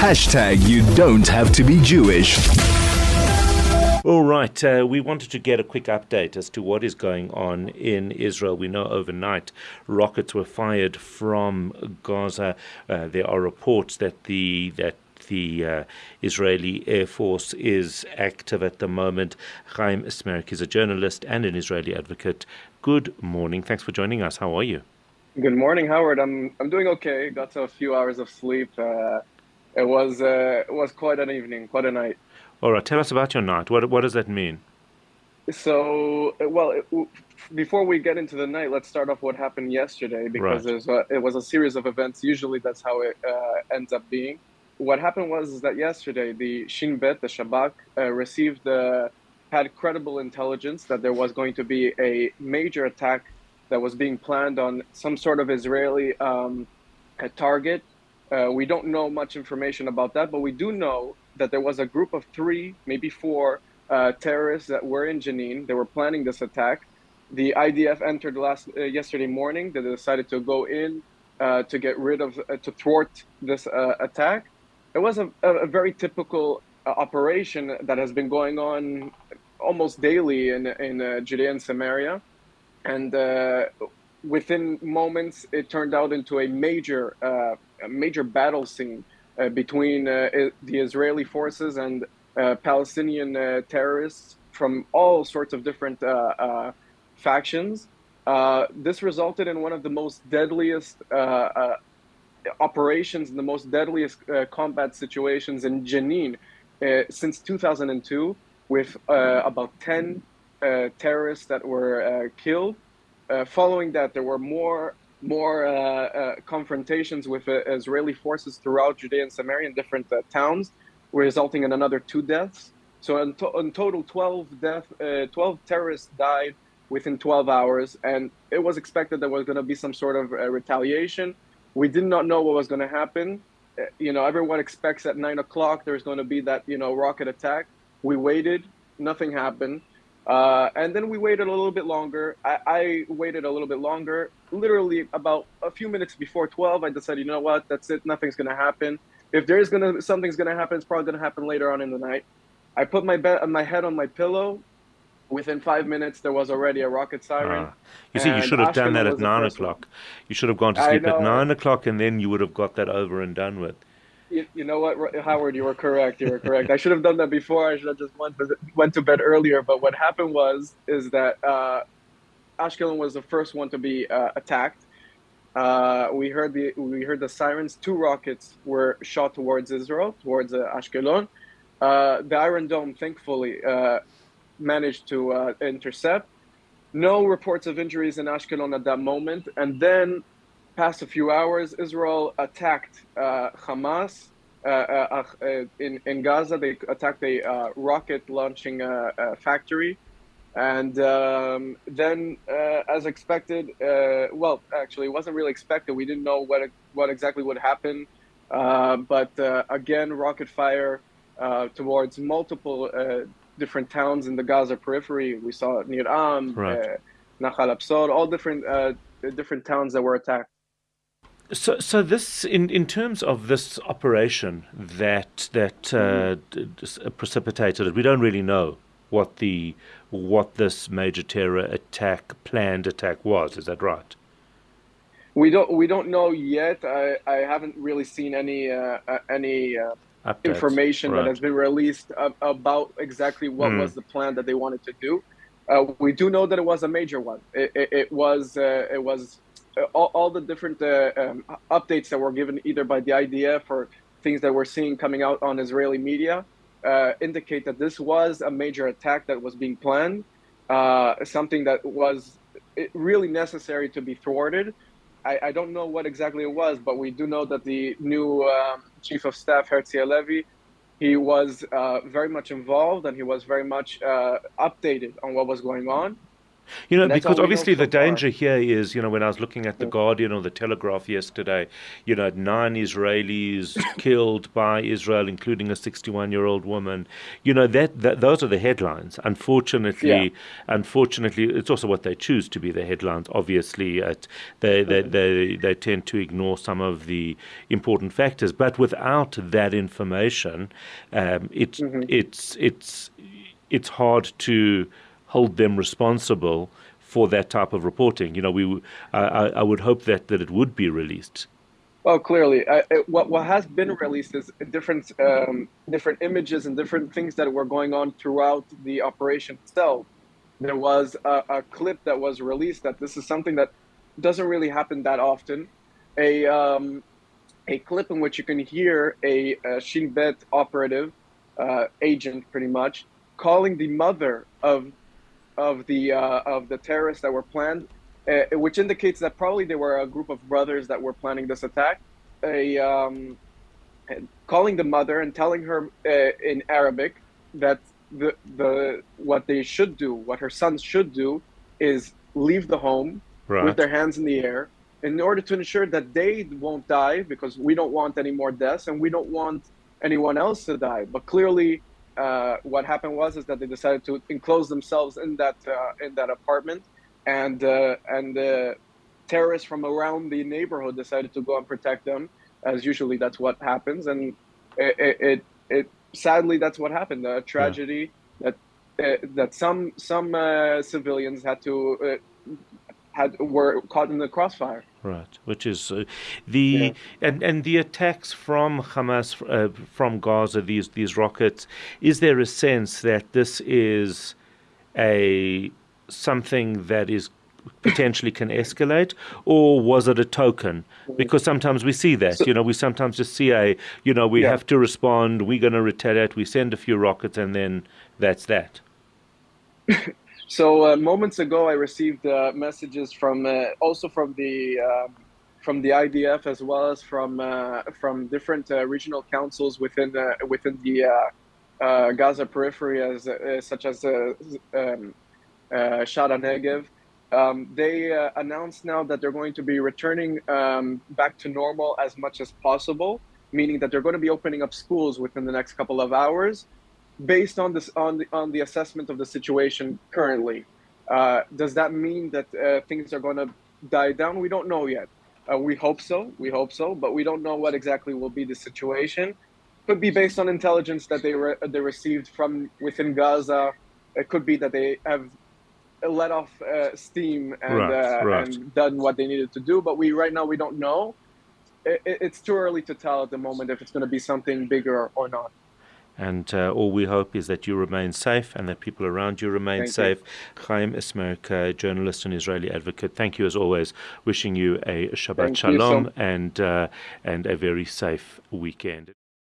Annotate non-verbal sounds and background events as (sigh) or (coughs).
Hashtag you don't have to be Jewish. All right, uh, we wanted to get a quick update as to what is going on in Israel. We know overnight rockets were fired from Gaza. Uh, there are reports that the that the uh, Israeli Air Force is active at the moment. Chaim Esmerich is a journalist and an Israeli advocate. Good morning. Thanks for joining us. How are you? Good morning, Howard. I'm I'm doing okay. Got a few hours of sleep. Uh, it was uh, it was quite an evening, quite a night. All right, tell us about your night. What what does that mean? So, well, it, before we get into the night, let's start off what happened yesterday because right. a, it was a series of events. Usually, that's how it uh, ends up being. What happened was that yesterday, the Shin Bet, the Shabak, uh, received uh, had credible intelligence that there was going to be a major attack that was being planned on some sort of Israeli um, target. Uh, we don't know much information about that, but we do know that there was a group of three, maybe four uh, terrorists that were in Jenin. They were planning this attack. The IDF entered last uh, yesterday morning. They decided to go in uh, to get rid of uh, to thwart this uh, attack. It was a, a very typical operation that has been going on almost daily in in Judea and Samaria, and within moments it turned out into a major a major battle scene uh, between uh, the Israeli forces and uh, Palestinian uh, terrorists from all sorts of different uh, uh, factions. this resulted in one of the most deadliest operations and the most deadliest combat situations in Jenin since 2002, with about 10 terrorists that were killed. following that, there were more more uh, uh, confrontations with uh, Israeli forces throughout Judea and Samaria in different towns, resulting in another two deaths. So in, to- in total, 12 death, 12 terrorists died within 12 hours, and it was expected there was going to be some sort of retaliation. We did not know what was going to happen. You know, everyone expects at nine o'clock there's going to be that you know rocket attack. We waited, nothing happened. Uh, and then we waited a little bit longer. I, I, waited a little bit longer. Literally about a few minutes before 12, I decided, you know what, that's it. Nothing's going to happen. If there's going to, something's going to happen, it's probably going to happen later on in the night. I put my, be- my head on my pillow. Within five minutes, there was already a rocket siren. Ah. You see, you should have done that at nine o'clock. You should have gone to sleep at nine o'clock, and then you would have got that over and done with. You, you, know what, Howard, you were correct. You were correct. I should have done that before. I should have just went went to bed earlier. But what happened was is that uh, Ashkelon was the first one to be uh, attacked. Uh, we heard the we heard the sirens. Two rockets were shot towards Israel, towards uh, Ashkelon. Uh, the Iron Dome, thankfully, uh, managed to intercept. No reports of injuries in Ashkelon at that moment. And then past a few hours, Israel attacked uh, Hamas uh, uh, uh, in, in Gaza. They attacked a uh, rocket launching uh, factory. And um, then, as expected, well, actually, it wasn't really expected. We didn't know what, what exactly would happen. but again, rocket fire towards multiple different towns in the Gaza periphery. We saw Nir Am, right. Nahal Absor, all different different towns that were attacked. So, so this, in, in terms of this operation that that uh, d- precipitated it, we don't really know what the what this major terror attack, planned attack, was. Is that right? We don't we don't know yet. I, I haven't really seen any uh, uh any uh, information right. that has been released about exactly what mm. was the plan that they wanted to do. Uh, we do know that it was a major one. It, it, it was uh, it was all, all, the different uh, um, updates that were given either by the IDF or things that we're seeing coming out on Israeli media uh, indicate that this was a major attack that was being planned, uh, something that was really necessary to be thwarted. I, I, don't know what exactly it was, but we do know that the new um, chief of staff, Herzi Halevi, he was uh, very much involved and he was very much uh, updated on what was going on. You know, because obviously the danger here is, you know, when I was looking at the Guardian or the Telegraph yesterday, you know, nine Israelis (coughs) killed by Israel, including a 61-year-old woman. You know, that, that those are the headlines. Unfortunately, yeah. unfortunately, it's also what they choose to be the headlines. Obviously, at, they, they, they they tend to ignore some of the important factors. But without that information, um, it's mm-hmm. it's it's it's hard to hold them responsible for that type of reporting. You know, we I, I would hope that that it would be released. Well, clearly, uh, it, what what has been released is different um, different images and different things that were going on throughout the operation itself. There was a, a clip that was released that this is something that doesn't really happen that often. A um, a clip in which you can hear a, a Shin Bet operative uh, agent, pretty much, calling the mother of of the uh, of the terrorists that were planned, uh, which indicates that probably they were a group of brothers that were planning this attack. A um, calling the mother and telling her uh, in Arabic that the the what they should do, what her sons should do, is leave the home right. with their hands in the air in order to ensure that they won't die because we don't want any more deaths and we don't want anyone else to die. But clearly, uh, what happened was is that they decided to enclose themselves in that uh, in that apartment, and uh, and the terrorists from around the neighborhood decided to go and protect them. As usually, that's what happens, and it it, it, it sadly that's what happened. A tragedy yeah. that uh, that some some uh, civilians had to uh, had were caught in the crossfire. Right, which is uh, the yeah. and and the attacks from Hamas uh, from Gaza, these these rockets. Is there a sense that this is a something that is potentially can escalate, or was it a token? Because sometimes we see that, you know, we sometimes just see a, you know, we yeah. have to respond, we're going to retaliate, we send a few rockets, and then that's that. (laughs) So uh, moments ago, I received uh, messages from uh, also from the um, from the IDF as well as from uh, from different uh, regional councils within within the Gaza periphery, as such as um, Sha'ar HaNegev. Um, they announced now that they're going to be returning um, back to normal as much as possible, meaning that they're going to be opening up schools within the next couple of hours based on this on the on the assessment of the situation currently. Uh, does that mean that uh, things are going to die down? We don't know yet. Uh, we hope so. We hope so, but we don't know what exactly will be the situation. Could be based on intelligence that they re- they received from within Gaza. It could be that they have let off uh, steam and right, uh, right. and done what they needed to do. But we right now we don't know. It, it's too early to tell at the moment if it's going to be something bigger or not. And uh, all we hope is that you remain safe and that people around you remain thank safe. You. Chaim Esmerika, journalist and Israeli advocate, thank you as always. Wishing you a Shabbat thank Shalom so and, uh, and a very safe weekend.